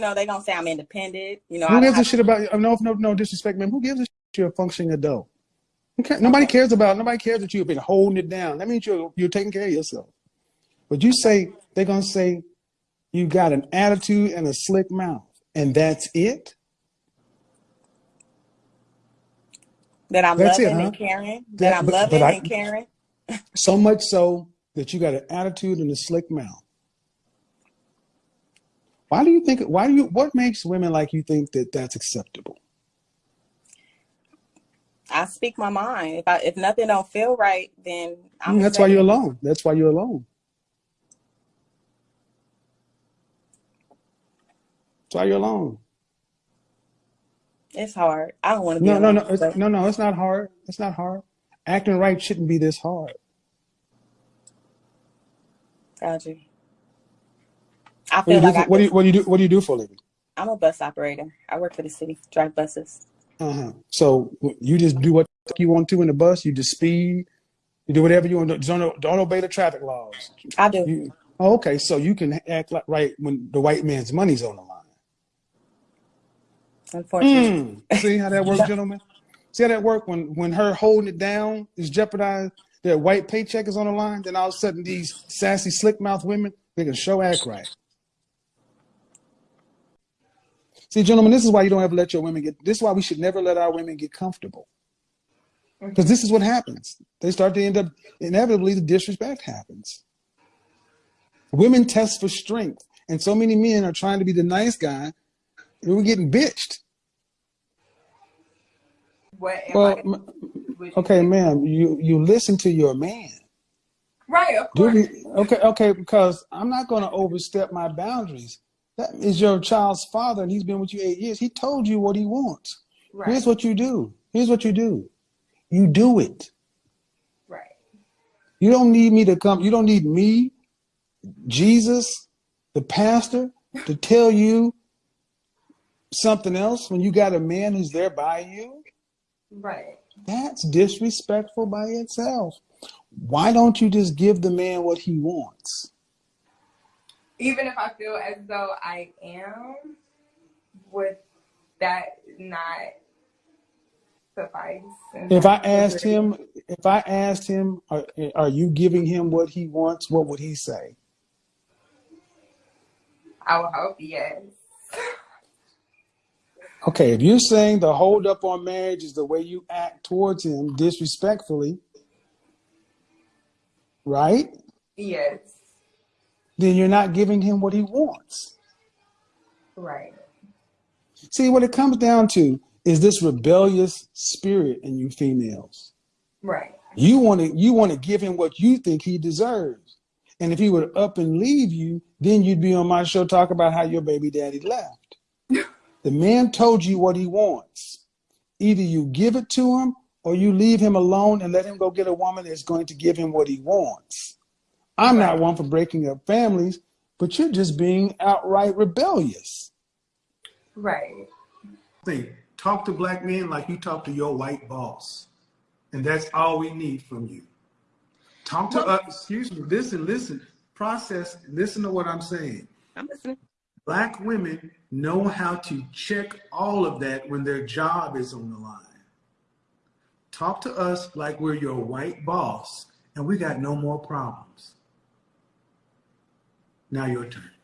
know, they gonna say I'm independent. You know, Who I gives a shit about? you? Oh, no, no, no disrespect, man. Who gives a shit you're a functioning adult? Okay. Nobody cares about. Nobody cares that you've been holding it down. That means you're you're taking care of yourself. But you say they're gonna say you got an attitude and a slick mouth, and that's it. that I'm That's it, loving huh? and caring. That That- I'm but- loving but I- and caring. So much so that you got an attitude and a slick mouth. Why do you think? Why do you? What makes women like you think that that's acceptable? I speak my mind. If I if nothing don't feel right, then I'm. Mm, that's why you're alone. That's why you're alone. That's why you're alone. It's hard. I don't want to be. No, no, alone, no, it's, no, no. It's not hard. It's not hard. Acting right shouldn't be this hard. Got I What do feel you do? like For, I what do you what do you do? What do you do for a living? I'm a bus operator. I work for the city, drive buses. Uh huh. So you just do what you want to in the bus. You just speed. You do whatever you want. to Don't don't obey the traffic laws. I do. You, oh, okay, so you can act like right when the white man's money's on the line. Unfortunately, Mm. See how that works, gentlemen? See how that work when when her holding it down is jeopardized, their white paycheck is on the line, then all of a sudden these sassy slick mouth women, they can show act right. See, gentlemen, this is why you don't ever let your women get this is why we should never let our women get comfortable. Because this is what happens. They start to end up inevitably the disrespect happens. Women test for strength. And so many men are trying to be the nice guy, and we're getting bitched. What Well, I? m- would you okay, ma'am, you you listen to your man. Right, of course. we, okay, okay, because I'm not going to overstep my boundaries. That is your child's father, and he's been with you eight years. He told you what he wants. Right, Here's what you do. Here's what you do. You do it. right, You don't need me to come. You don't need me, Jesus, the pastor, to tell you something else when you got a man who's there by you. right. That's disrespectful by itself. Why don't you just give the man what he wants? Even if I feel as though I am, would that not suffice? If I asked him, if I asked him, are, are you giving him what he wants? What would he say? I would hope yes. Okay, if you're saying the hold up on marriage is the way you act towards him disrespectfully, right? Yes, Then you're not giving him what he wants. right, See, what it comes down to is this rebellious spirit in you females. right, You want to you want to give him what you think he deserves. And if he would up and leave you, then you'd be on my show talk about how your baby daddy left. the man told you what he wants. Either you give it to him or you leave him alone and let him go get a woman that's going to give him what he wants. I'm not one for breaking up families, but you're just being outright rebellious. right. thing. Talk to black men like you talk to your white boss. And that's all we need from you. Talk to us, excuse me, listen, listen, process, listen to what I'm saying. I'm listening. Black women know how to check all of that when their job is on the line. Talk to us like we're your white boss and we got no more problems. Now your turn.